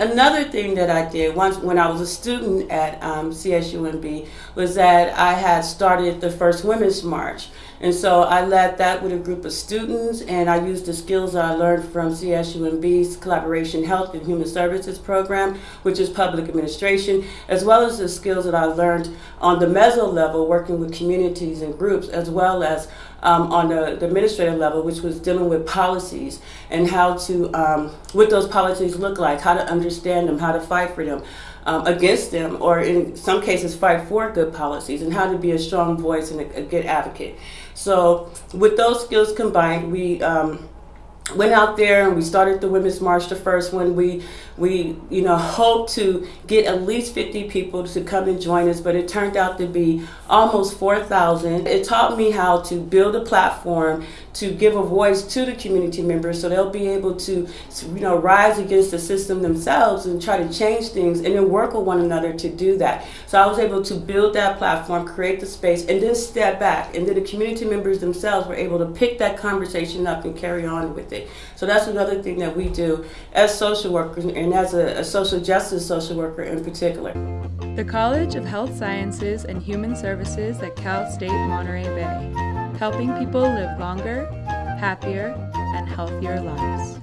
Another thing that I did once when I was a student at um, CSUMB was that I had started the first Women's March. And so I led that with a group of students and I used the skills I learned from CSUMB's Collaborative Health and Human Services program, which is public administration, as well as the skills that I learned on the meso level, working with communities and groups, as well as um, on the, the, administrative level, which was dealing with policies and how to, um, what those policies look like, how to understand them, how to fight for them. Um, against them, or in some cases, fight for good policies, and how to be a strong voice and a, a good advocate. So, with those skills combined, we um, went out there and we started the Women's March, the first one. We, we, you know, hoped to get at least 50 people to come and join us, but it turned out to be almost 4,000. It taught me how to build a platform to give a voice to the community members so they'll be able to, you know, rise against the system themselves and try to change things and then work with one another to do that. So I was able to build that platform, create the space, and then step back. And then the community members themselves were able to pick that conversation up and carry on with it. So that's another thing that we do as social workers and as a, a social justice social worker in particular. The College of Health Sciences and Human Services at Cal State Monterey Bay, helping people live longer, happier, and healthier lives.